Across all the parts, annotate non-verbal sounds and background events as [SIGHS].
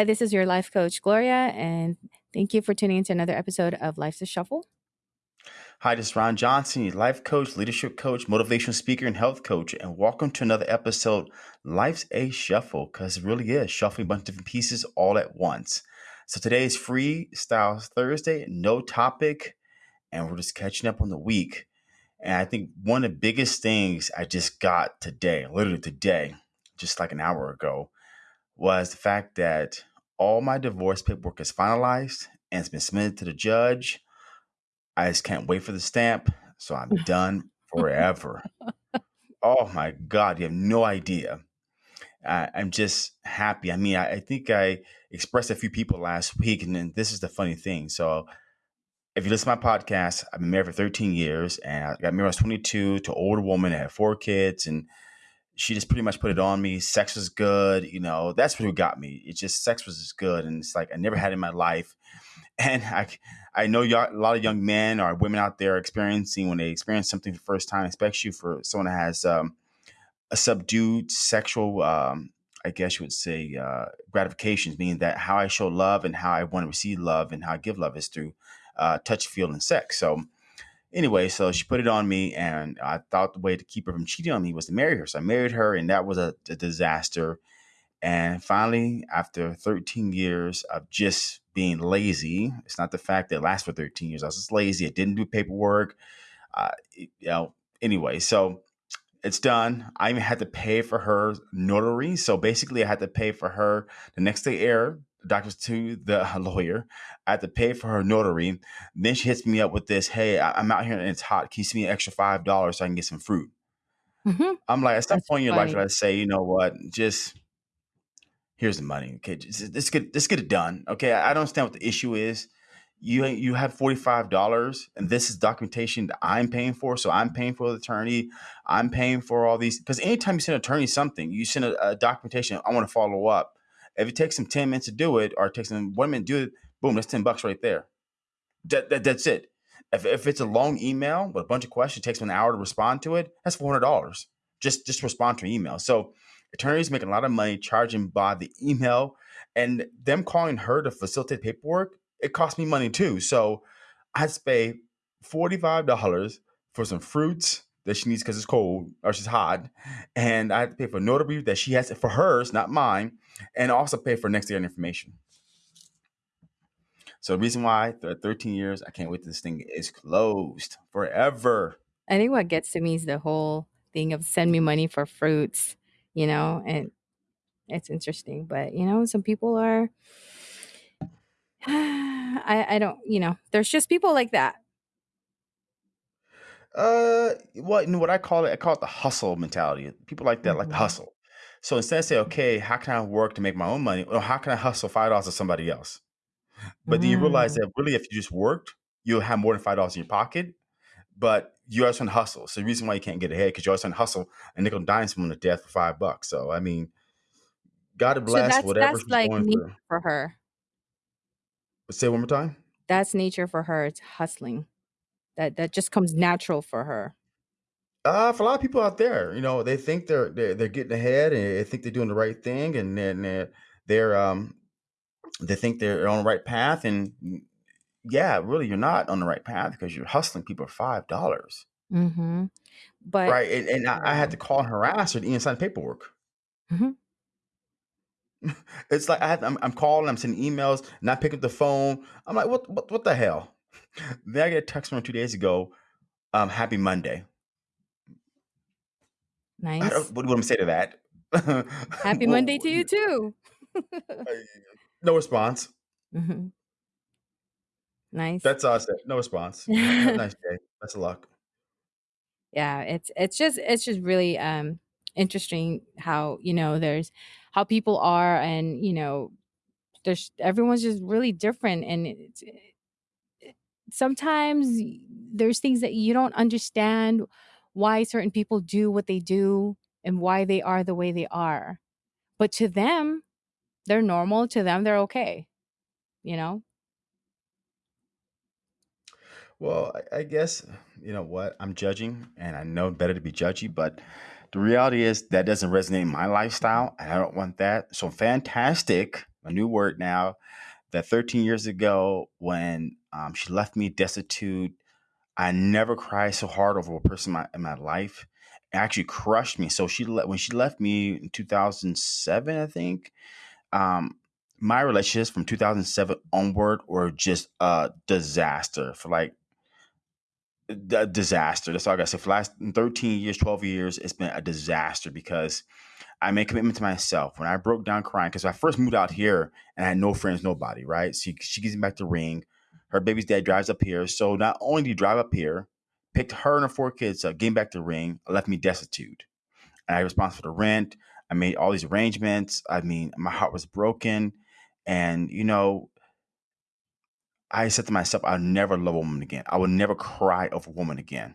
Hi, this is your life coach, Gloria, and thank you for tuning into another episode of Life's a Shuffle. Hi, this is Ron Johnson, your life coach, leadership coach, motivational speaker, and health coach. And welcome to another episode, Life's a Shuffle, because it really is shuffling a bunch of different pieces all at once. So today is Freestyle Thursday, no topic, and we're just catching up on the week. And I think one of the biggest things I just got today, literally today, just like an hour ago, was the fact that all my divorce paperwork is finalized and it's been submitted to the judge I just can't wait for the stamp. So I'm [LAUGHS] done forever. oh my God, you have no idea. I, I'm just happy. I mean, I, I think I expressed a few people last week, and then this is the funny thing. So if you listen to my podcast, I've been married for 13 years, and I got married when I was 22 to an older woman. I had four kids, and she just pretty much put it on me. Sex was good, you know. That's what got me. It's just sex was just good, and it's like I never had it in my life. [LAUGHS] And I, I know a lot of young men or women out there experiencing when they experience something for the first time, especially you for someone that has um, a subdued sexual, um, I guess you would say, uh, gratifications, meaning that how I show love and how I want to receive love and how I give love is through uh, touch, feel, and sex. So, anyway, so she put it on me, and I thought the way to keep her from cheating on me was to marry her. So I married her, and that was a, a disaster. And finally, after 13 years of just being lazy, it's not the fact that it lasts for 13 years. I was just lazy. I didn't do paperwork. Uh, you know, anyway, so it's done. I even had to pay for her notary. So basically, I had to pay for her the next day air, doctors to the [LAUGHS] lawyer. I had to pay for her notary. Then she hits me up with this Hey, I'm out here and it's hot. Can you send me an extra $5 so I can get some fruit? Mm-hmm. I'm like, at some That's point in your life, I say, you know what? Just here's the money. Okay, let's get let's get it done. Okay, I don't understand what the issue is. You you have forty five dollars, and this is documentation that I'm paying for. So I'm paying for the attorney. I'm paying for all these because anytime you send an attorney something, you send a, a documentation. I want to follow up. If it takes them ten minutes to do it, or it takes them one minute to do it, boom, that's ten bucks right there. That, that that's it. If, if it's a long email with a bunch of questions, it takes them an hour to respond to it. That's four hundred dollars. Just just respond to an email. So attorneys making a lot of money charging by the email and them calling her to facilitate paperwork it cost me money too so i had to pay $45 for some fruits that she needs because it's cold or she's hot and i had to pay for notary that she has for hers not mine and also pay for next year information so the reason why 13 years i can't wait till this thing is closed forever i think what gets to me is the whole thing of send me money for fruits you know, and it's interesting. But, you know, some people are, [SIGHS] I, I don't, you know, there's just people like that. Uh, what you know, what I call it, I call it the hustle mentality. People like that, like the mm-hmm. hustle. So instead of say, okay, how can I work to make my own money, or how can I hustle five dollars to somebody else? But then you realize mm. that really, if you just worked, you'll have more than five dollars in your pocket. But you always trying to hustle. So the reason why you can't get ahead because you're always trying to hustle and nickel dime someone to death for five bucks. So I mean, God bless so that's, whatever that's she's like going through. for her. Say one more time. That's nature for her. It's hustling. That that just comes natural for her. Uh, for a lot of people out there, you know, they think they're they're, they're getting ahead and they think they're doing the right thing, and then they're, they're um they think they're on the right path, and yeah, really, you're not on the right path because you're hustling people for five dollars. Mm-hmm. But right, and, and I, I, had to call and harass her to even sign paperwork. Mm-hmm. [LAUGHS] It's like I have, I'm, I'm calling, I'm sending emails, not picking up the phone. I'm like, what, what, what the hell? Then I get a text from two days ago. Um, happy Monday. Nice. what do to say to that? Happy well, [LAUGHS] Monday to you [LAUGHS] too. no response. Mm-hmm. Nice. That's us. No response. Have [LAUGHS] a nice day. Best of luck. Yeah, it's it's just it's just really um interesting how, you know, there's how people are and, you know, there's everyone's just really different and it's it, sometimes there's things that you don't understand why certain people do what they do and why they are the way they are. But to them, they're normal. To them, they're okay. You know? Well, I, guess you know what I'm judging, and I know better to be judgy, but the reality is that doesn't resonate in my lifestyle, and I don't want that. So fantastic a new word now. That 13 years ago, when um, she left me destitute, I never cried so hard over a person in my, in my life. It actually crushed me. So she let when she left me in 2007, I think. Um, my relationships from 2007 onward were just a disaster for like a disaster. That's all I got to say. For the last 13 years, 12 years, it's been a disaster because I made commitment to myself. When I broke down crying, because I first moved out here and I had no friends, nobody, right? So she, she gives me back the ring. Her baby's dad drives up here. So not only did he drive up here, picked her and her four kids up, gave back the ring, left me destitute. And I was responsible for the rent. I made all these arrangements. I mean, my heart was broken. And, you know, I said to myself, I'll never love a woman again. I will never cry over a woman again.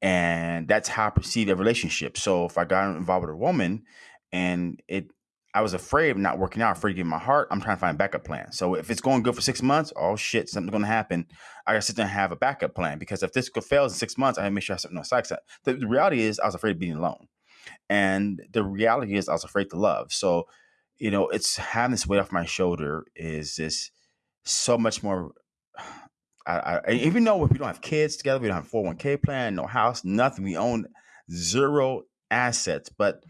And that's how I perceived a relationship. So if I got involved with a woman and it I was afraid of not working out, afraid of getting my heart, I'm trying to find a backup plan. So if it's going good for six months, oh shit, something's gonna happen. I gotta sit there and have a backup plan because if this fails in six months, I make sure I have something on side. The, the reality is I was afraid of being alone. And the reality is I was afraid to love. So, you know, it's having this weight off my shoulder is this so much more. I, I, even though we don't have kids together, we don't have 401k plan, no house, nothing. We own zero assets. But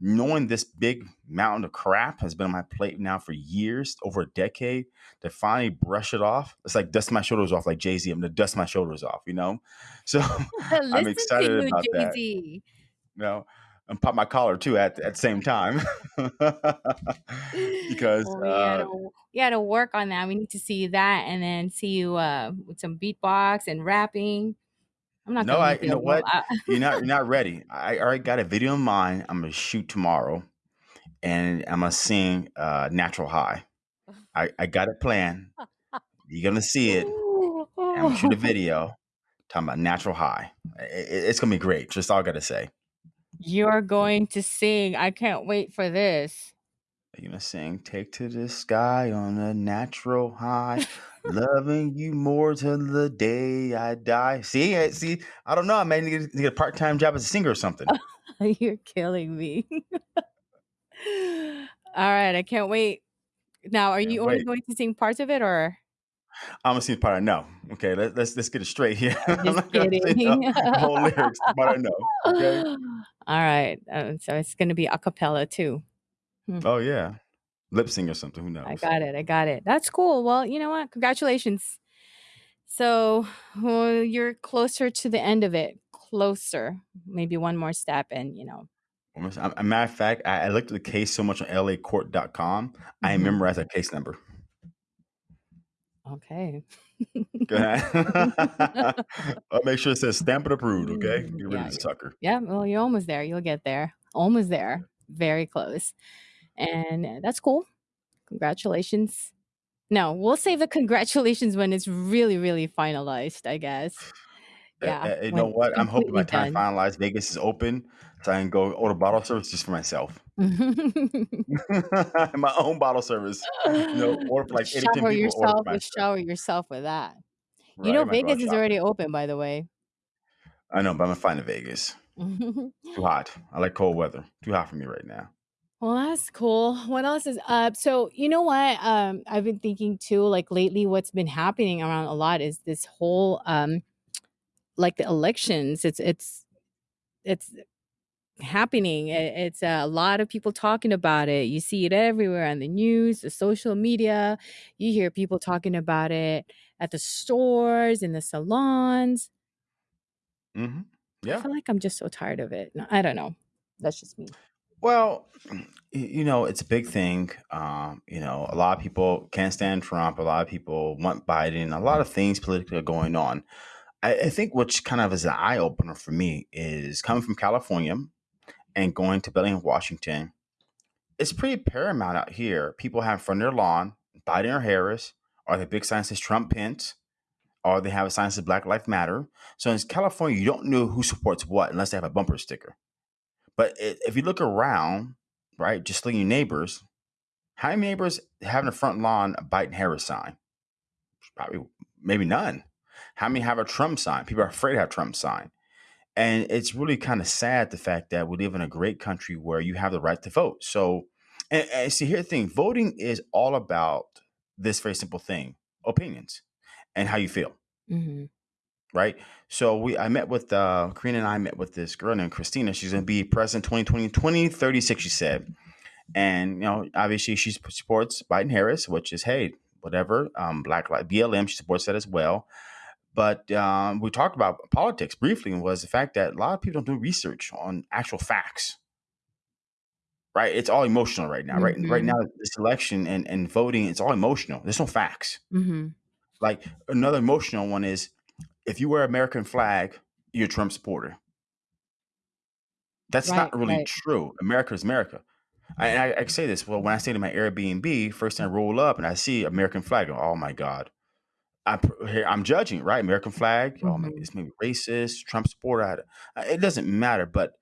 knowing this big mountain of crap has been on my plate now for years, over a decade, to finally brush it off, it's like dust my shoulders off, like Jay Z. I'm gonna dust my shoulders off, you know. [LAUGHS] So [LAUGHS] I'm excited about Jay that. You know, and pop my collar too at at the same time [LAUGHS] because Well, we gotta uh, we gotta work on that. We need to see that, and then see you uh, with some beatbox and rapping. I'm not no, I you it know what [LAUGHS] you're not you're not ready. I already got a video in mind. I'm gonna shoot tomorrow, and I'm gonna sing uh, "Natural High." I I got a plan. You're gonna see it. I'm gonna shoot a [LAUGHS] video talking about "Natural High." I- I- it's gonna be great. Just all I gotta say. You're going to sing. I can't wait for this. Are You're gonna sing "Take to the Sky on a Natural High." [LAUGHS] Loving you more till the day I die. See, I- see, I don't know. I may need to get a part time job as a singer or something. [LAUGHS] You're killing me. [LAUGHS] All right, I can't wait. Now, are Can't you only wait. going to sing parts of it, or I'm gonna sing the part I know. Okay, let, let's let's get it straight here. [LAUGHS] Just not gonna sing the, kidding? [LAUGHS] whole lyrics, but I know. Okay. [GASPS] All right, uh, so it's going to be a cappella too. Oh yeah, lip sync or something. Who knows? I got it. I got it. That's cool. Well, you know what? Congratulations. So well, you're closer to the end of it. Closer. Maybe one more step, and you know. Almost- A matter of fact, I, I looked at the case so much on LACourt.com. I Mhm. memorized that case number. Okay. [LAUGHS] Go ahead. [LAUGHS] [LAUGHS] I'll make sure it says stamp it approved. Okay, Mm, get rid yeah, of the sucker. Yeah. Well, you're almost there. You'll get there. Almost there. Very close. And uh, that's cool. Congratulations. No, we'll save the congratulations when it's really, really finalized. I guess. Uh, Yeah. uh, you know When what? I'm hoping by the time done. finalized Vegas is open, so I can go order bottle service just for myself. [LAUGHS] [LAUGHS] My own bottle service. You know, order for like eight or ten shower people. Order yourself. for myself. Shower yourself with that. You Right? know, I might go out Vegas is shopping. already open, by the way. I know, but I'm gonna find in Vegas. Too [LAUGHS] hot. I like cold weather. Too hot for me right now. Well, that's cool. What else is up? So, you know what? Um, I've been thinking too, like lately, what's been happening around a lot is this whole um like the elections. It's it's it's happening. It- It's a lot of people talking about it. You see it everywhere on the news, the social media. You hear people talking about it at the stores, in the salons. hmm I feel like I'm just so tired of it. I don't know. That's just me. Well, you know, it's a big thing. Um, you know, a lot of people can't stand Trump. A lot of people want Biden. A lot of things politically are going on. I, I think which kind of is an eye opener for me is coming from California and going to Bellingham, Washington. It's pretty paramount out here. People have of their lawn Biden or Harris, or the big sign says Trump Pence, or they have a sign that says Black Lives Matter. So in California, you don't know who supports what unless they have a bumper sticker. But if you look around, right, just look at your neighbors, how many neighbors have in the front lawn a Biden Harris sign? Probably maybe none. How many have a Trump sign? People are afraid to have Trump sign. And it's really kind of sad the fact that we live in a great country where you have the right to vote. So And, and see, here's the thing: voting is all about this very simple thing: opinions and how you feel. Mhm. right? So we I met with uh Karina and I met with this girl named Christina. She's gonna be president 2020, 2036, she said. And you know, obviously she supports Biden Harris, which is hey, whatever. Um Black Lives BLM, she supports that as well. But um, we talked about politics briefly, and was the fact that a lot of people don't do research on actual facts. Right, it's all emotional right now. Right, right now, Mhm. this election and, and voting, it's all emotional. There's no facts. Mhm. Like another emotional one is if you wear American flag, you're a Trump supporter. That's Right, not really right. true. America is America. I, I, I say this. Well, when I stay in my Airbnb, first thing I roll up and I see American flag. Oh my God. I, I'm judging, right? American flag. Oh, maybe Mhm. it's maybe racist, Trump supporter. It doesn't matter, but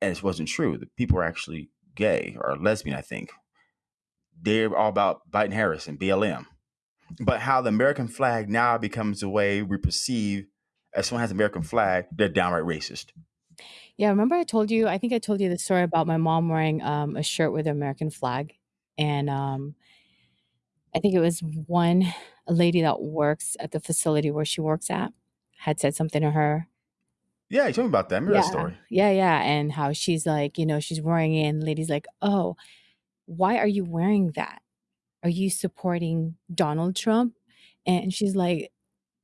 and it wasn't true. The people are actually gay or lesbian. I think they're all about Biden Harris and BLM. But how the American flag now becomes the way we perceive as someone has an American flag, they're downright racist. Yeah, remember I told you I think I told you the story about my mom wearing, um, a shirt with the American flag, and, um I think it was one lady that works at the facility where she works at had said something to her. Yeah, tell me about that. I remember that Yeah. story. Yeah, yeah, and how she's like, you know, she's wearing it, and the lady's like, "Oh, why are you wearing that? Are you supporting Donald Trump?" And she's like,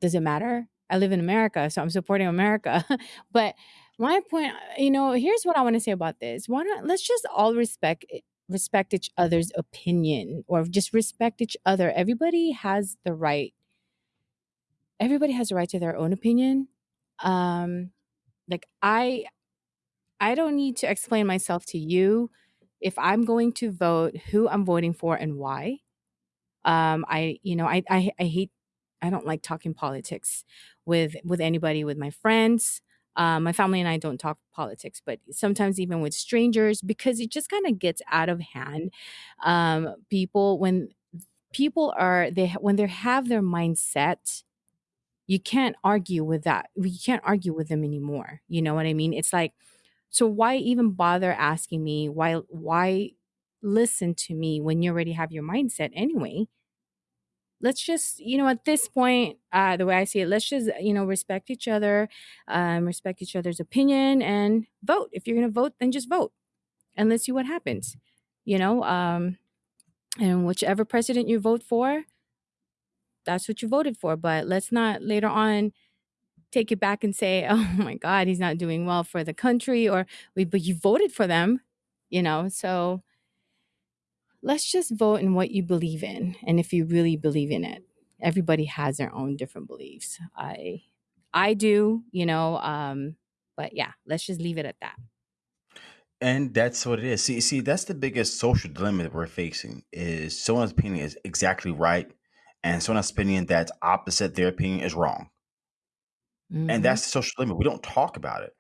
"Does it matter? I live in America, so I'm supporting America." [LAUGHS] But my point you know, here's what I wanna say about this. Why not let's just all respect respect each other's opinion or just respect each other. Everybody has the right everybody has a right to their own opinion. Um, like, I I don't need to explain myself to you if I'm going to vote, who I'm voting for and why. Um, I you know, I I I hate I don't like talking politics with with anybody, with my friends. Um, my family and I don't talk politics, but sometimes even with strangers because it just kinda gets out of hand. Um, people when people are they when they have their mindset, you can't argue with that. You can't argue with them anymore, you know what I mean? It's like, so why even bother asking me? Why why listen to me when you already have your mindset anyway? Let's just, you know, at this point, uh, the way I see it, let's just, you know, respect each other, um, respect each other's opinion and vote. If you're gonna vote, then just vote and let's see what happens. You know, um, and whichever president you vote for, that's what you voted for. But let's not later on take it back and say, [LAUGHS] "Oh my God, he's not doing well for the country," or "We, but you voted for them," you know. So let's just vote in what you believe in, and if you really believe in it. Everybody has their own different beliefs. I, I do, you know. Um, but yeah, let's just leave it at that. And that's what it is. See, see, that's the biggest social dilemma that we're facing is someone's opinion is exactly right, and someone's opinion that's opposite their opinion is wrong. And hmm that's the social dilemma. We don't talk about it.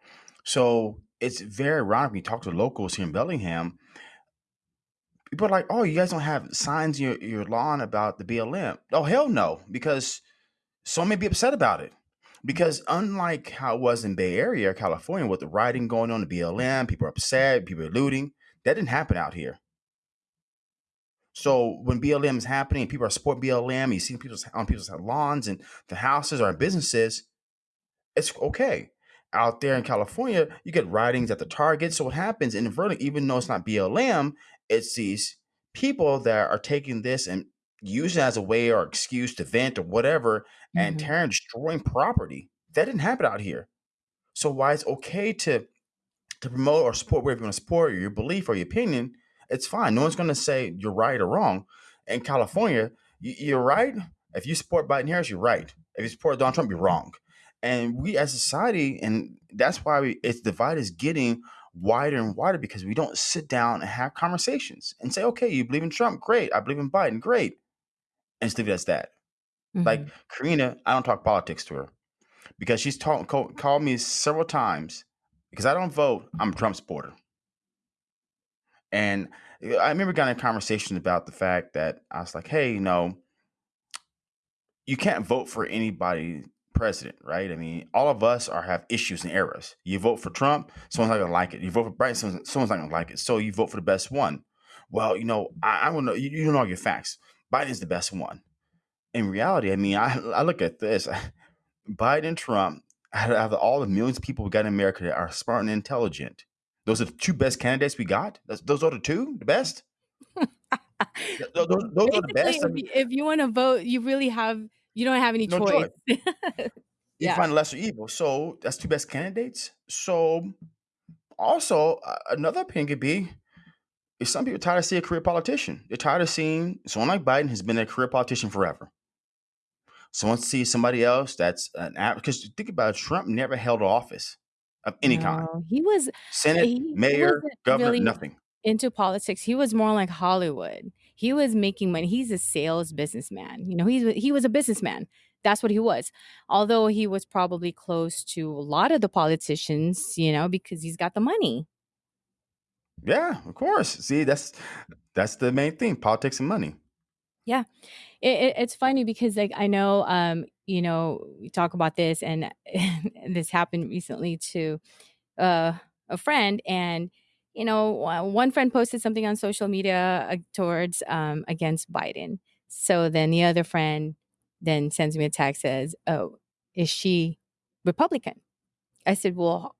So it's very ironic when you talk to locals here in Bellingham. People are like, "Oh, you guys don't have signs in your, your lawn about the BLM." Oh, hell no, because some may be upset about it. Because unlike how it was in Bay Area, California, with the rioting going on, the BLM, people are upset, people are looting. That didn't happen out here. So when BLM is happening, people are supporting BLM. You see people on people's lawns and the houses or businesses. It's okay. Out there in California, you get writings at the Target. So what happens in inadvertently, even though it's not BLM, it's these people that are taking this and using it as a way or excuse to vent or whatever and hmm tearing, destroying property. That didn't happen out here. So why it's okay to to promote or support whatever you want to support, or your belief or your opinion, it's fine. No one's going to say you're right or wrong. In California, you're right. If you support Biden Harris, you're right. If you support Donald Trump, you're wrong. And we as a society, and that's why we, its divide is getting wider and wider because we don't sit down and have conversations and say, okay, you believe in Trump? Great. I believe in Biden? Great. And just leave it as that. Like hmm Karina, I don't talk politics to her because she's talk, call, called me several times because I don't vote. I'm a Trump supporter. And I remember getting a conversation about the fact that I was like, hey, you know, you can't vote for anybody president, right? I mean, all of us are have issues and errors. You vote for Trump, someone's not gonna like it. You vote for Biden, someone's, someone's not gonna like it. So you vote for the best one. well, you know, I, I don't know. You, you don't know your facts. Biden's the best one. In reality, I mean, I, I look at this. [LAUGHS] Biden, Trump, out of all the millions of people we got in America that are smart and intelligent, those are the two best candidates we got. That's, those are the two, the best. [LAUGHS] Th- Those, those are the best. If if you want to vote, you really have you don't have any no choice. choice. [LAUGHS] You yeah. find lesser evil. So that's two best candidates. So also uh, another opinion could be is some people tired of seeing a career politician. They're tired of seeing someone like Biden has been a career politician forever. Someone sees somebody else that's an. Because think about it, Trump never held office of any kind. He was Senate, he he mayor, wasn't governor, really nothing. into politics. He was more like Hollywood. He was making money. He's a sales businessman. You know, he's he was a businessman. That's what he was. Although he was probably close to a lot of the politicians, you know, because he's got the money. Yeah, of course. See, that's that's the main thing: politics and money. Yeah. It, it, it's funny because like I know um you know we talk about this and, and [LAUGHS] this happened recently to uh, a friend and you know uh, one friend posted something on social media uh, towards um, against biden. So then the other friend then sends me a text says oh is she republican? I said well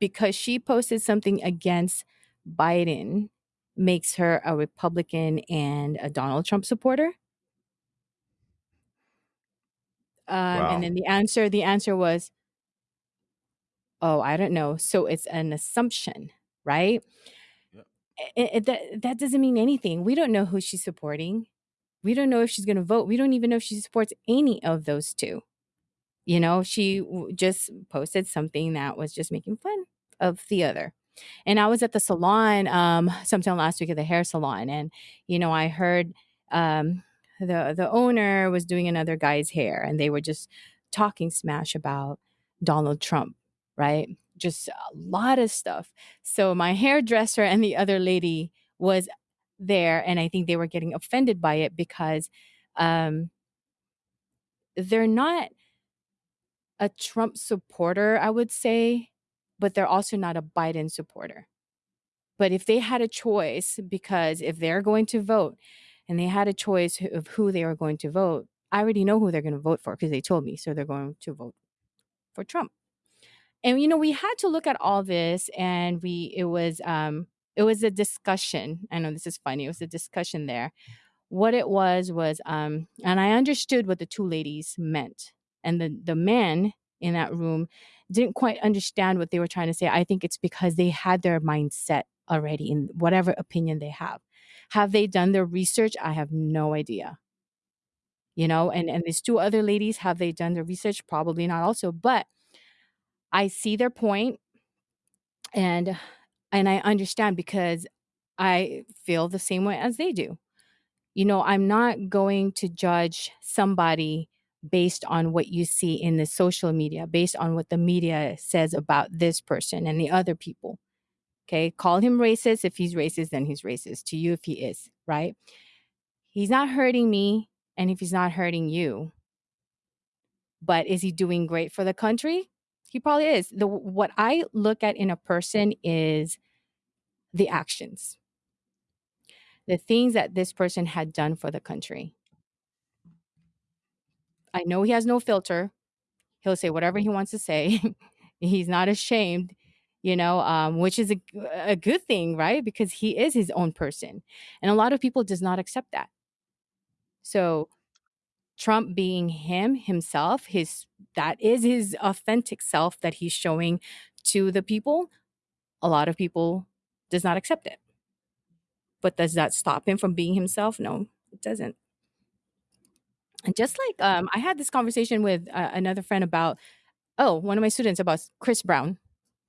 because she posted something against biden makes her a republican and a donald trump supporter. Um, and then the answer the answer was oh i don't know. So it's an assumption right Yep. it, it- that that doesn't mean anything. We don't know who she's supporting. We don't know if she's going to vote. We don't even know if she supports any of those two. You know, she w- just posted something that was just making fun of the other. And I was at the salon um sometime last week at the hair salon and you know, I heard um the the owner was doing another guy's hair and they were just talking smash about Donald Trump, right? Just a lot of stuff. So my hairdresser and the other lady was there and I think they were getting offended by it because um they're not a Trump supporter, I would say, but they're also not a Biden supporter. But if they had a choice, because if they're going to vote and they had a choice of who they are going to vote, I already know who they're going to vote for because they told me. So they're going to vote for Trump. And you know, we had to look at all this and we it was um it was a discussion. I know this is funny. It was a discussion there. What it was was um and i understood what the two ladies meant. And the the man in that room didn't quite understand what they were trying to say. I think it's because they had their mindset already in whatever opinion they have. Have they done their research? I have no idea. You know and and these two other ladies have they done their research? Probably not also but i see their point and and i understand because i feel the same way as they do you know, I'm not going to judge somebody based on what you see in the social media, based on what the media says about this person and the other people. Okay. Call him racist. If he's racist, then he's racist to you if he is, right? He's not hurting me. And if he's not hurting you, but is he doing great for the country? He probably is. The what I look at in a person is the actions, the things that this person had done for the country. I know he has no filter. He'll say whatever he wants to say. [LAUGHS] He's not ashamed, you know, um, which is a, a good thing, right? Because he is his own person. And a lot of people does not accept that. So Trump being him himself, his that is his authentic self that he's showing to the people. A lot of people does not accept it. But does that stop him from being himself? No, it doesn't. And just like um, I had this conversation with uh, another friend about oh, one of my students about Chris Brown.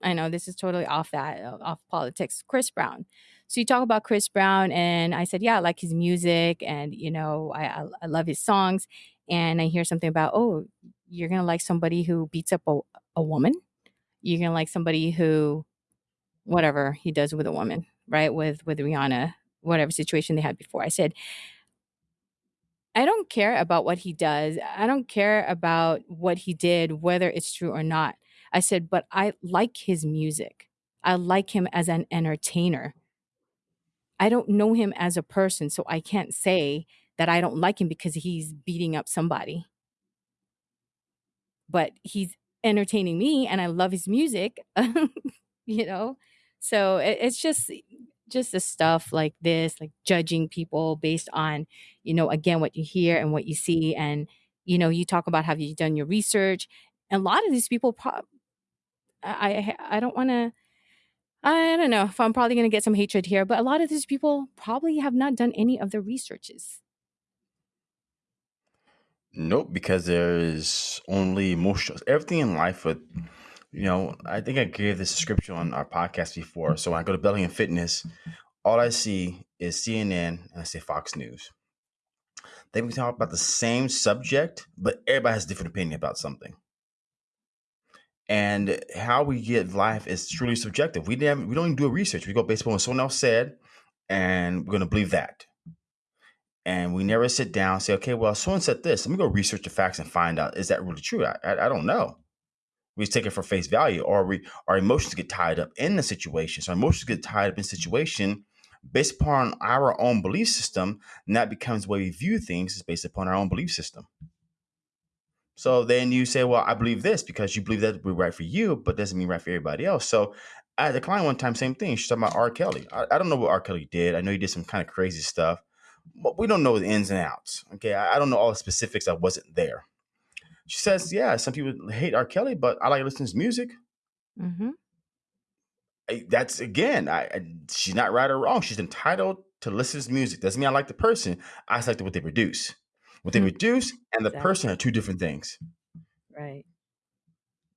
I know this is totally off that, off politics. Chris Brown. So you talk about Chris Brown, and I said, yeah, I like his music, and you know, I, I, I love his songs. And I hear something about, oh, you're gonna like somebody who beats up a, a woman. You're gonna like somebody who, whatever he does with a woman, right? With with Rihanna, whatever situation they had before. I said, I don't care about what he does. I don't care about what he did, whether it's true or not. I said, but I like his music. I like him as an entertainer. I don't know him as a person, so I can't say that I don't like him because he's beating up somebody. But he's entertaining me and I love his music, [LAUGHS] you know? So it, it's just just the stuff like this, like judging people based on, you know, again, what you hear and what you see. And, you know, you talk about have you done your research? And a lot of these people, pro- I, I, I don't want to, I don't know if I'm probably going to get some hatred here, but a lot of these people probably have not done any of the researches. Nope, because there is only emotions. Everything in life with, you know, I think I gave this description on our podcast before. So when I go to Belly and Fitness, all I see is CNN and I say Fox News. They can talk about the same subject, but everybody has a different opinion about something. And how we get life is truly subjective. We didn't we don't even do a research. We go based on what someone else said, and we're gonna believe that. And we never sit down and say, okay, well, someone said this. Let me go research the facts and find out is that really true? I, I, I don't know. We just take it for face value, or we our emotions get tied up in the situation. So our emotions get tied up in situation based upon our own belief system, and that becomes the way we view things is based upon our own belief system. So then you say, well, I believe this because you believe that would be right for you, but doesn't mean right for everybody else. So I had a client one time, same thing. She's talking about R. Kelly. I, I don't know what R. Kelly did. I know he did some kind of crazy stuff, but we don't know the ins and outs. Okay. I, I don't know all the specifics. I wasn't there. She says, yeah, some people hate R. Kelly, but I like listening to his music. Mm-hmm. I, that's again, I, she's not right or wrong. She's entitled to listen to his music. Doesn't mean I like the person. I just like what they produce. What they reduce and the exactly. person are two different things. Right.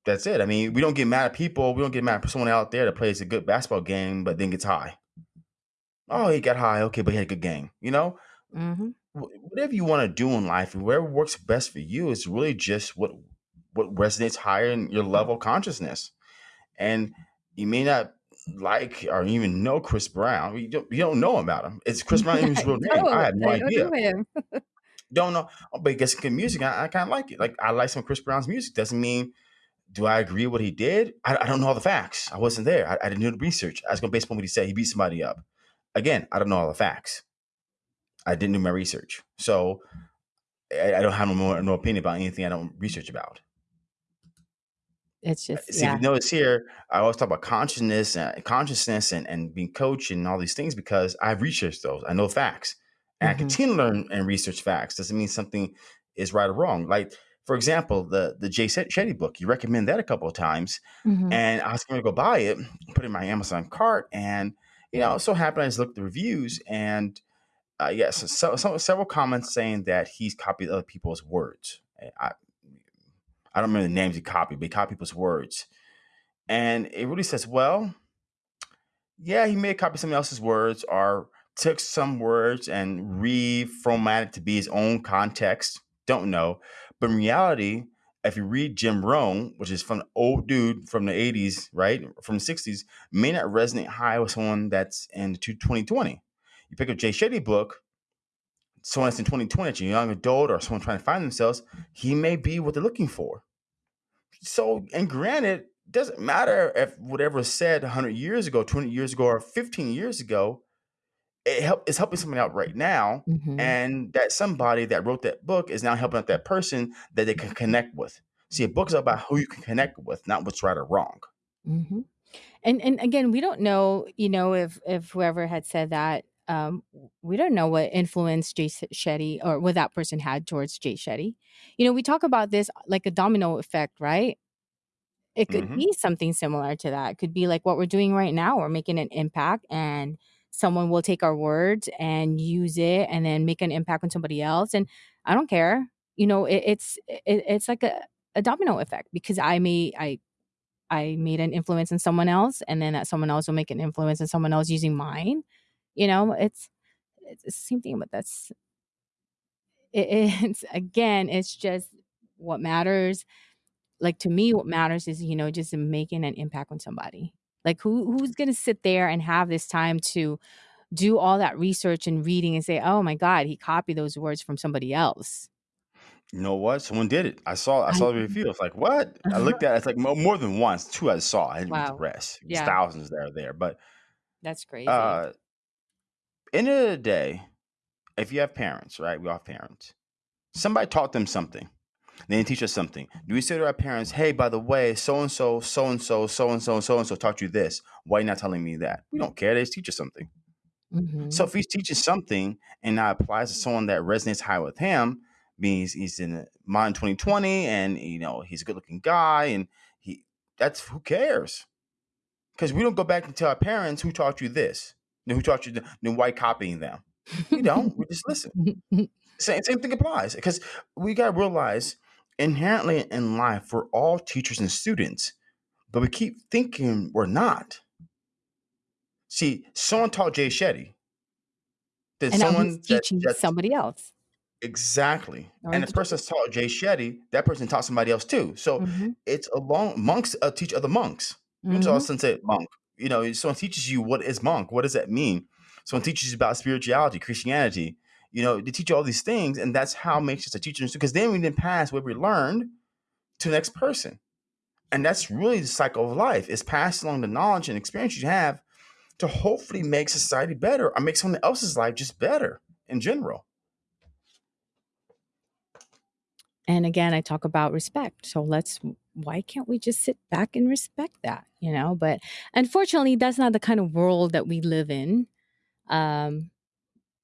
That's it. I mean, we don't get mad at people. We don't get mad at someone out there that plays a good basketball game but then gets high. Oh, he got high. Okay, but he had a good game. You know, Mm-hmm. Whatever you want to do in life, and whatever works best for you is really just what what resonates higher in your level of consciousness. And you may not like or even know Chris Brown. You don't, you don't know about him. It's Chris Brown his [LAUGHS] real name. I have no I idea. [LAUGHS] Don't know. Oh, but gets good music. I, I kind of like it. Like I like some Chris Brown's music. Doesn't mean do I agree with what he did? I, I don't know all the facts. I wasn't there. I, I didn't do the research. I was going based upon what he said. He beat somebody up. Again, I don't know all the facts. I didn't do my research, so I, I don't have no more no opinion about anything I don't research about. It's just See, if you notice here, I always talk about consciousness, uh, consciousness, and, and being coached and all these things because I've researched those. I know facts, and I Mm-hmm. continue to learn and research facts. Doesn't mean something is right or wrong. Like for example, the the Jay Shetty book. You recommend that a couple of times, Mm-hmm. and I was going to go buy it, put it in my Amazon cart, and you know, so happened I just looked at the reviews, and uh, yes, so, so, several comments saying that he's copied other people's words. I, I don't remember the names he copied, but he copied people's words. And it really says, well, yeah, he may copied somebody else's words or took some words and reformatted to be his own context. Don't know. But in reality, if you read Jim Rohn, which is from an old dude from the 80s, right? From the 60s, may not resonate high with someone that's in 2020. You pick up Jay Shetty book, someone that's in 2020, a young adult or someone trying to find themselves, he may be what they're looking for. So, and granted, doesn't matter if whatever was said 100 years ago, 20 years ago, or 15 years ago, it help, it's helping somebody out right now. Mm-hmm. And that somebody that wrote that book is now helping out that person that they can connect with. See, a book is about who you can connect with, not what's right or wrong. Mm-hmm. And and again, we don't know, you know, if if whoever had said that, um, we don't know what influence Jay Shetty or what that person had towards Jay Shetty. You know, we talk about this like a domino effect, right? It could hmm be something similar to that. It could be like what we're doing right now. We're making an impact and someone will take our words and use it and then make an impact on somebody else. And I don't care. You know, it, it's it, it's like a, a domino effect because I may I I made an influence in someone else and then that someone else will make an influence in someone else using mine. You know, it's it's the same thing, but that's it, [LAUGHS] it's again, it's just what matters like to me what matters is you know just making an impact on somebody like who who's going to sit there and have this time to do all that research and reading and say oh my god he copied those words from somebody else You know what? Someone did it. I saw. I I, saw the review. I was like, "What?" I looked at it. It's like mo- more than once. Two I saw. I didn't read the wow rest. Was yeah thousands that are there. But that's crazy uh, End of the day, if you have parents, right? We all have parents. Somebody taught them something. They didn't teach us something. Do we say to our parents, hey, by the way, so and so, so and so, so and so, so and so taught you this. Why are you not telling me that? We don't care. They just teach us something. So Mhm. if he's teaching something and now applies to someone that resonates high with him, means he's in mind 2020 and you know he's a good looking guy and he that's who cares because we don't go back and tell our parents who taught you this then who taught you the, then why copying them we don't we just listen [LAUGHS] same, same thing applies because we got to realize inherently in life we're all teachers and students but we keep thinking we're not see someone taught jay shetty then and someone that teaching that's somebody else. Exactly. Or And the person that's taught Jay Shetty, that person taught somebody else too. So Mhm. it's along monks uh, teach other monks. You know, so Mhm. often say monk. You know, someone teaches you what is monk. What does that mean? Someone teaches you about spirituality, Christianity. You know, they teach you all these things, and that's how makes us a teacher. Because then we then pass what we learned to the next person, and that's really the cycle of life: is passing along the knowledge and experience you have to hopefully make society better or make someone else's life just better in general. And again, I talk about respect. So let's why can't we just sit back and respect that, you know? But unfortunately, that's not the kind of world that we live in. Um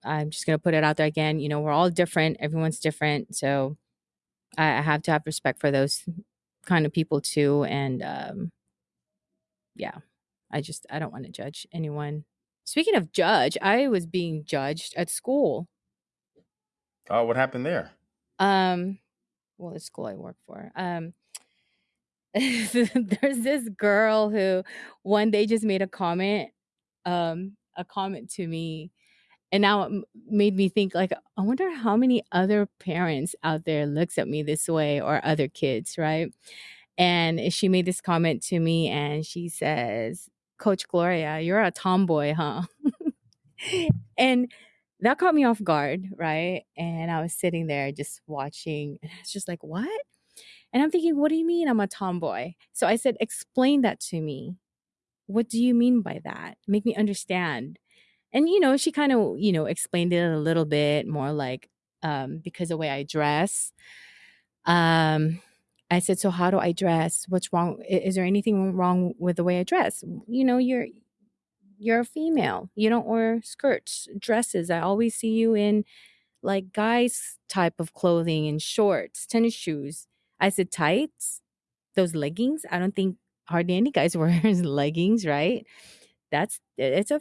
I'm just going to put it out there again, you know, we're all different, everyone's different. So I, I have to have respect for those kind of people too and um yeah, I just I don't want to judge anyone. Speaking of judge, I was being judged at school. Oh, what happened there? Um well, the school I work for. Um [LAUGHS] there's this girl who one day just made a comment um a comment to me and now it made me think like i wonder how many other parents out there looks at me this way or other kids right and eh, she made this comment to me and she says coach gloria you're a tomboy huh [LAUGHS] and that caught me off guard right and i was sitting there just watching and i was just like what and I'm thinking, what do you mean I'm a tomboy? So I said, explain that to me. What do you mean by that? Make me understand. And, you know, she kind of, you know, explained it a little bit more like, um, because the way I dress. Um, I said, so how do I dress? What's wrong? Is there anything wrong with the way I dress? You know, you're, you're a female. You don't wear skirts, dresses. I always see you in like guys type of clothing and shorts, tennis shoes. I said tights, those leggings. I don't think hardly any guys [LAUGHS] wear leggings, right? That's it's a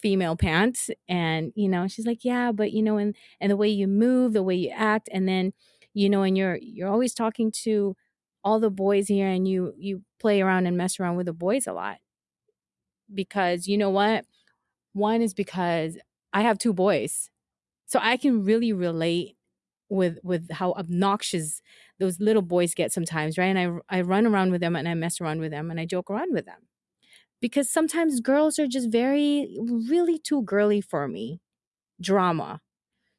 female pants and you know she's like yeah but you know and and the way you move the way you act and then you know and you're you're always talking to all the boys here and you you play around and mess around with the boys a lot because you know what one is because i have two boys so I can really relate with with how obnoxious those little boys get sometimes, right? And I I run around with them and I mess around with them and I joke around with them. Because sometimes girls are just very really too girly for me. Drama.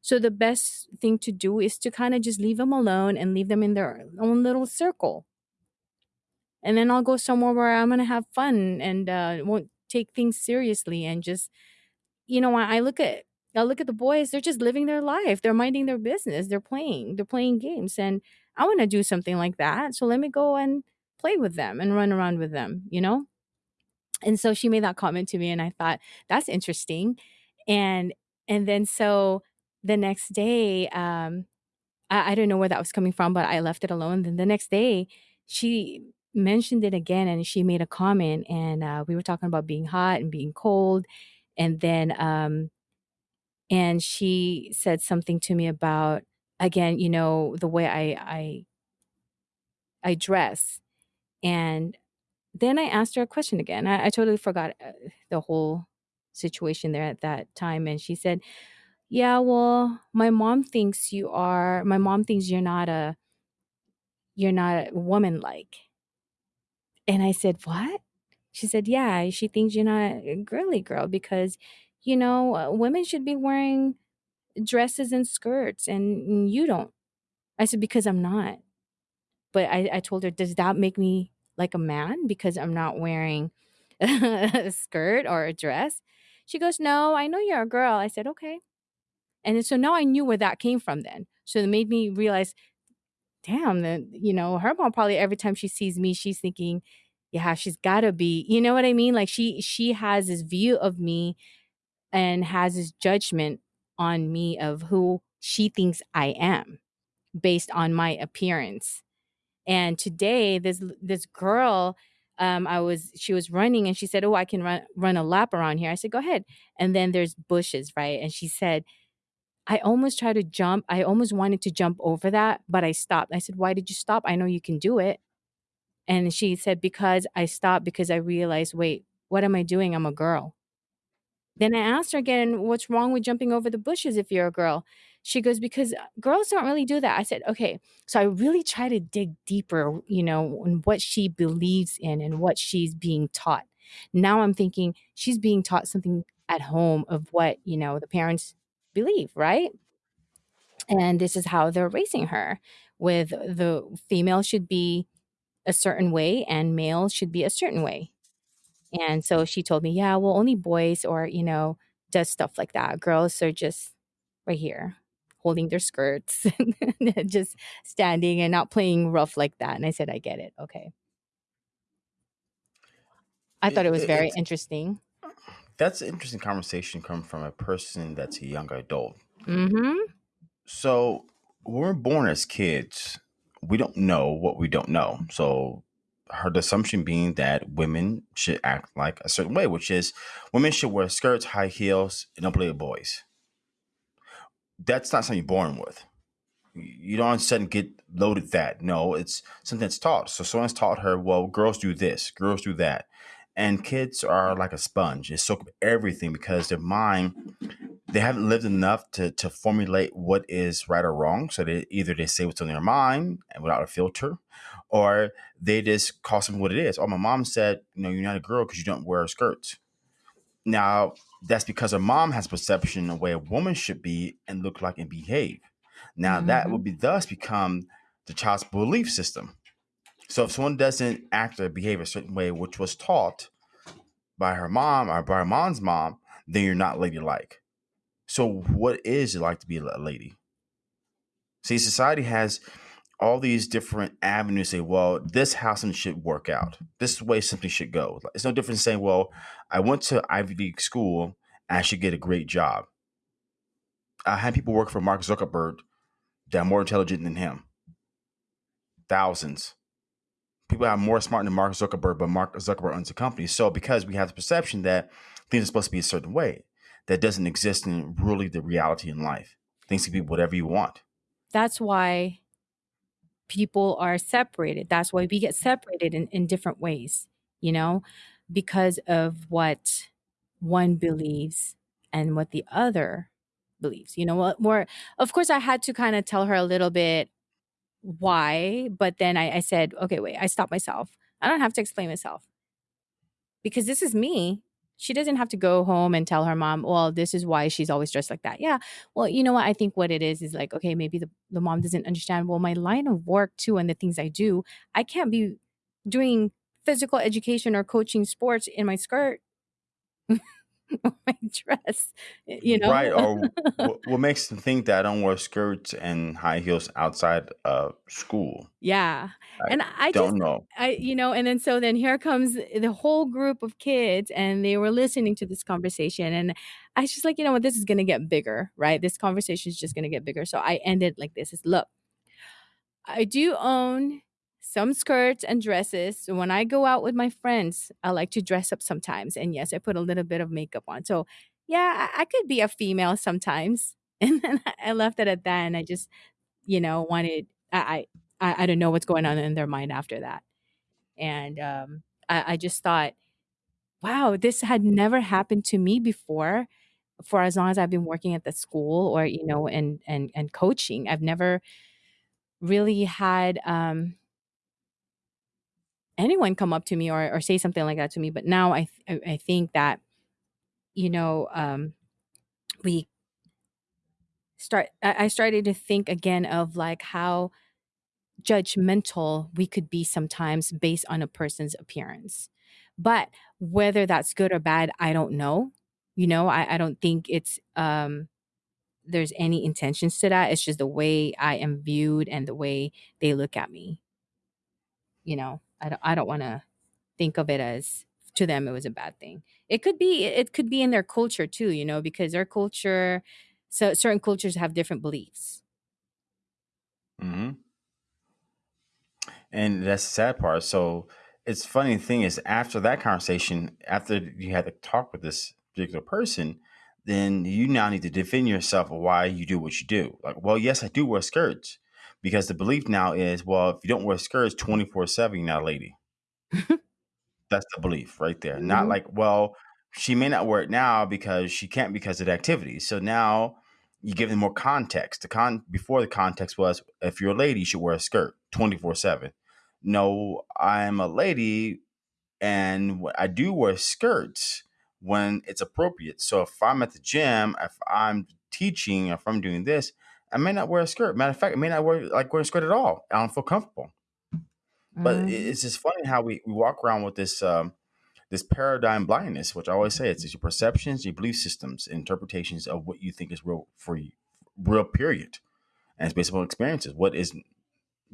So the best thing to do is to kind of just leave them alone and leave them in their own little circle. And then I'll go somewhere where I'm going to have fun and uh, won't take things seriously and just you know, I I look at I look at the boys, they're just living their life. They're minding their business. They're playing. They're playing games. And I want to do something like that. So let me go and play with them and run around with them, you know? And so she made that comment to me and I thought, that's interesting. And and then so the next day, um, I, I don't know where that was coming from, but I left it alone. Then the next day, she mentioned it again and she made a comment and uh, we were talking about being hot and being cold. And then um and she said something to me about again you know the way i i i dress and then i asked her a question again i, I totally forgot uh, the whole situation there at that time and she said yeah well my mom thinks you are my mom thinks you're not a you're not a woman like and i said what? She said yeah she thinks you're not a girly girl because you know uh, women should be wearing dresses and skirts and you don't. I said, because I'm not. But I, I told her, does that make me like a man because I'm not wearing [LAUGHS] a skirt or a dress? She goes, "No, I know you're a girl." I said, "Okay." And so now I knew where that came from then. So it made me realize, damn, then, you know, her mom probably every time she sees me, she's thinking, yeah, she's gotta be, you know what I mean? Like she she has this view of me and has this judgment on me of who she thinks I am based on my appearance. And today this this girl um I was she was running and she said, "Oh, I can run run a lap around here." I said, "Go ahead." And then there's bushes, right? And she said, I almost tried to jump. I almost wanted to jump over that, but I stopped. I said, "Why did you stop? I know you can do it." And she said, "Because I stopped because I realized, wait, what am I doing? I'm a girl." Then I asked her again, "What's wrong with jumping over the bushes if you're a girl?" She goes, "Because uh, girls don't really do that." I said, "Okay." So I really try to dig deeper, you know, in what she believes in and what she's being taught. Now I'm thinking she's being taught something at home of what, you know, the parents believe, right? And this is how they're raising her with the female should be a certain way and male should be a certain way. And so she told me, "Yeah, well, only boys or, you know, does stuff like that. Girls are just right here holding their skirts [LAUGHS] and just standing and not playing rough like that." And I said, "I get it. Okay." I thought It, was very it's interesting. that's an interesting conversation coming from a person that's a young adult. Mhm. So we're born as kids, we don't know what we don't know. So her assumption being that women should act like a certain way, which is women should wear skirts, high heels, and don't play with boys. That's not something you're born with. You don't all of a sudden get loaded that. No, it's something that's taught. So someone's taught her, well, girls do this, girls do that. And kids are like a sponge. They soak up everything because their mind they haven't lived enough to to formulate what is right or wrong. So they either they say what's on their mind and without a filter, or they just call something what it is. Oh, my mom said, you know, you're not a girl because you don't wear skirts. Now that's because her mom has perception of where a woman should be and look like and behave. Now that mm-hmm. would be thus become the child's belief system. So if someone doesn't act or behave a certain way, which was taught by her mom or by her mom's mom, then you're not ladylike. So what is it like to be a lady? See, society has all these different avenues. Say, well, this something should work out. This is the way something should go. It's no different saying, well, I went to Ivy League school and I should get a great job. I had people work for Mark Zuckerberg that are more intelligent than him. Thousands. People are more smart than Mark Zuckerberg, but Mark Zuckerberg owns a company. So because we have the perception that things are supposed to be a certain way, that doesn't exist in really the reality in life. Things can be whatever you want. That's why people are separated. That's why we get separated in, in different ways, you know, because of what one believes and what the other believes. You know, what more of course I had to kind of tell her a little bit why, but then I, I said, okay, wait, I stopped myself. I don't have to explain myself because this is me. She doesn't have to go home and tell her mom, well, this is why she's always dressed like that. Yeah. Well, you know what? I think what it is is like, okay, maybe the, the mom doesn't understand. Well, my line of work too and the things I do, I can't be doing physical education or coaching sports in my skirt [LAUGHS] [LAUGHS] my dress, eh, you know? Right. Or [LAUGHS] what, makes them think that I don't wear skirts and high heels outside of school? Yeah. I And I don't know. I you know, and then so then here comes the whole group of kids and they were listening to this conversation and I was just like, you know what, this is gonna get bigger, right? This conversation is just gonna get bigger. So I ended like this is look, I do own some skirts and dresses. So when I go out with my friends, I like to dress up sometimes. And yes, I put a little bit of makeup on. So yeah, I, I could be a female sometimes. [LAUGHS] And then I left it at that and I just you know, wanted I I I don't know what's going on in their mind after that. And um I, I just thought, wow, this had never happened to me before for as long as I've been working at the school or, you know, and and and coaching. I've never really had um anyone come up to me or, or say something like that to me. But now I th- I think that, you know, um we start I I started to think again of like how judgmental we could be sometimes based on a person's appearance. But whether that's good or bad, I don't know. You know, I, I don't think it's um there's any intentions to that. It's just the way I am viewed and the way they look at me. You know, I don't I don't want to think of it as to them it was a bad thing. It could be it could be in their culture too, you know, because their culture so certain cultures have different beliefs. hmm And that's the sad part. So it's funny thing is after that conversation, after you had to talk with this particular person, then you now need to defend yourself of why you do what you do. Like, well, yes, I do wear skirts. Because the belief now is, well, if you don't wear skirts 24 7, you're not a lady. [LAUGHS] That's the belief right there. Not Mhm. like, well, she may not wear it now because she can't because of the activity. So now you give them more context. The con before the context was if you're a lady, you should wear a skirt 24/7. No, I'm a lady and I do wear skirts when it's appropriate. So if I'm at the gym, if I'm teaching, if I'm doing this, I may not wear a skirt. Matter of fact, I may not wear like wear a skirt at all. I don't feel comfortable. But Mhm. it's just funny how we, we walk around with this um, this paradigm blindness, which I always say it's, it's your perceptions, your belief systems, interpretations of what you think is real for you, real period. And it's based upon experiences. What is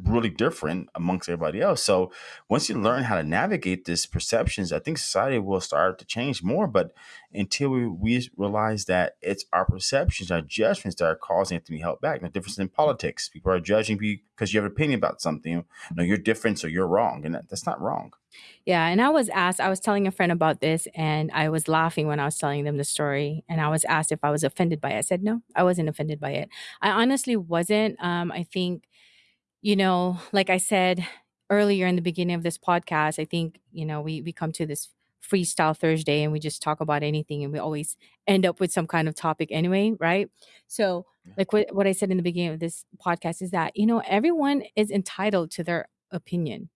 really different amongst everybody else. So once you learn how to navigate these perceptions, I think society will start to change more. But until we, we realize that it's our perceptions, our judgments that are causing it to be held back. The difference in politics. People are judging you because you have an opinion about something. No, you're different, so you're wrong. And that, that's not wrong. Yeah, and I was asked, I was telling a friend about this and I was laughing when I was telling them the story and I was asked if I was offended by it. I said no, I wasn't offended by it. I honestly wasn't. Um I think you know, like I said earlier in the beginning of this podcast, I think, you know, we we come to this freestyle Thursday and we just talk about anything and we always end up with some kind of topic anyway, right? So, like what what I said in the beginning of this podcast is that, you know, everyone is entitled to their opinion.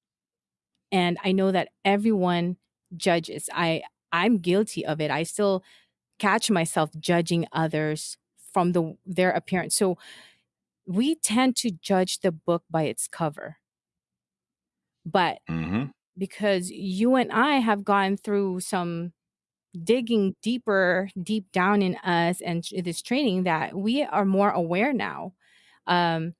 And I know that everyone judges. I I'm guilty of it. I still catch myself judging others from the their appearance. So, we tend to judge the book by its cover But Mm-hmm. because you and I have gone through some digging deeper, deep down in us and this training that we are more aware now. Um,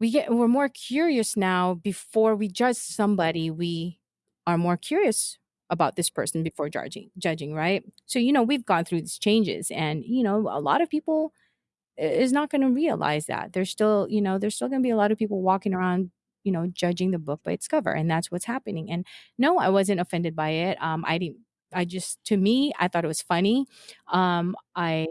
we get we're more curious now before we judge somebody. We are more curious about this person before judging judging, right? So you know, we've gone through these changes and you know, a lot of people is not going to realize that. There's still, you know, there's still going to be a lot of people walking around, you know, judging the book by its cover, and that's what's happening. And no, I wasn't offended by it. Um, I didn't. I just, to me, I thought it was funny. Um, I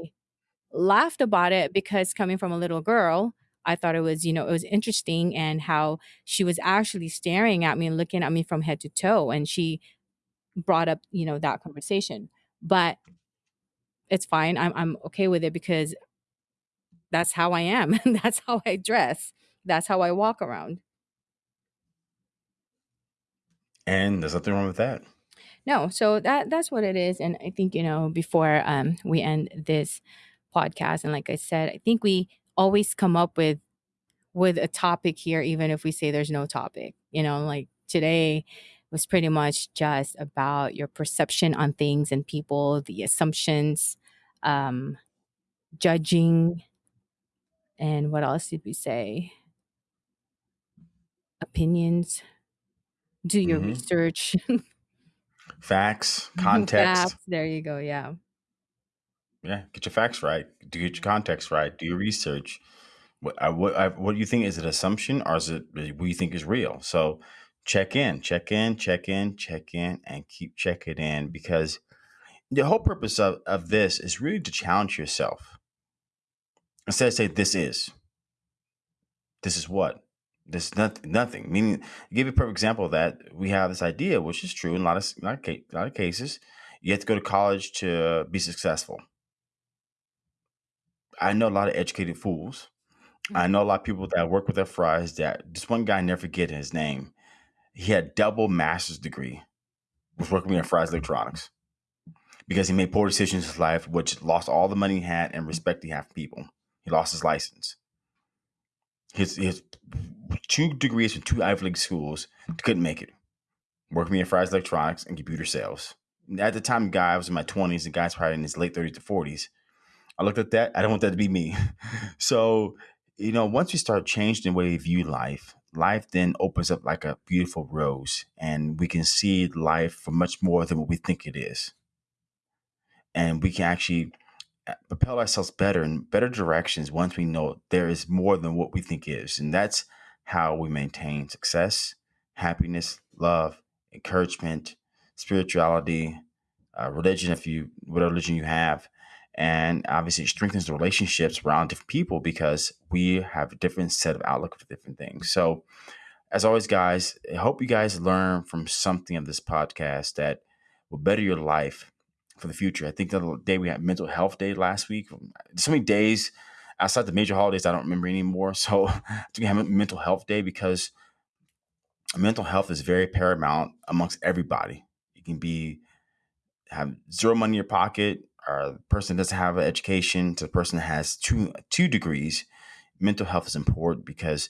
laughed about it because coming from a little girl, I thought it was, you know, it was interesting and how she was actually staring at me and looking at me from head to toe, and she brought up, you know, that conversation. But it's fine. I'm I'm okay with it because that's how I am. [LAUGHS] that's how I dress. That's how I walk around. And there's nothing wrong with that. No, so that that's what it is. And I think, you know, before um we end this podcast, and like I said, I think we always come up with with a topic here, even if we say there's no topic. You know, like today was pretty much just about your perception on things and people, the assumptions, um, judging, and what else did we say? Opinions. Do your Mm-hmm. research. [LAUGHS] Facts, context. Facts. There you go. Yeah. Yeah, get your facts right. Do get your context right. Do your research. What I, what I, what do you think is it assumption or is it what you think is real? So check in, check in, check in, check in, and keep checking in because the whole purpose of, of this is really to challenge yourself. Instead of say this is, this is what, this is not, nothing. Meaning, give you a perfect example of that. We have this idea, which is true in a lot of a lot of, a lot of cases. You have to go to college to be successful. I know a lot of educated fools I Mhm. know a lot of people that work with their fries that this one guy I never forget his name. He had double master's degree, was working in Fry's Electronics because he made poor decisions in his life, which lost all the money he had and respect he had from people. He lost his license. His his two degrees from two Ivy League schools couldn't make it. Working in Fry's Electronics and computer sales. At the time, guy, I was in my 20s, the guy's probably in his late 30s to 40s. I looked at that. I don't want that to be me. [LAUGHS] so, you know, once we start changing the way we view life, life then opens up like a beautiful rose, and we can see life for much more than what we think it is. And we can actually propel ourselves better in better directions once we know there is more than what we think is. And that's how we maintain success, happiness, love, encouragement, spirituality, uh, religion, if you, whatever religion you have. And obviously, it strengthens the relationships around different people because we have a different set of outlook for different things. So, as always, guys, I hope you guys learn from something of this podcast that will better your life for the future. I think the other day we had mental health day last week. So many days outside the major holidays I don't remember anymore. [LAUGHS] So I think we have mental health day because mental health is very paramount amongst everybody. You can be have zero money in your pocket, or person doesn't have an education, to the person that has two two degrees. Mental health is important because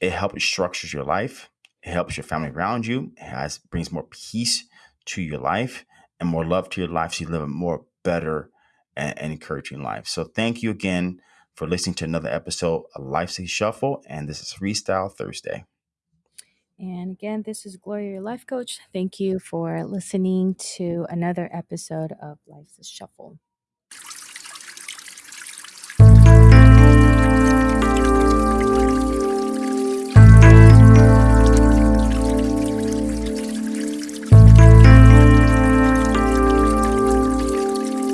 it helps structures your life. It helps your family around you. It has brings more peace to your life and more love to your life so you live a more better and, and encouraging life. So thank you again for listening to another episode of Life's Shuffle. And this is Freestyle Thursday. And again, this is Gloria, your life coach. Thank you for listening to another episode of Life's Shuffle.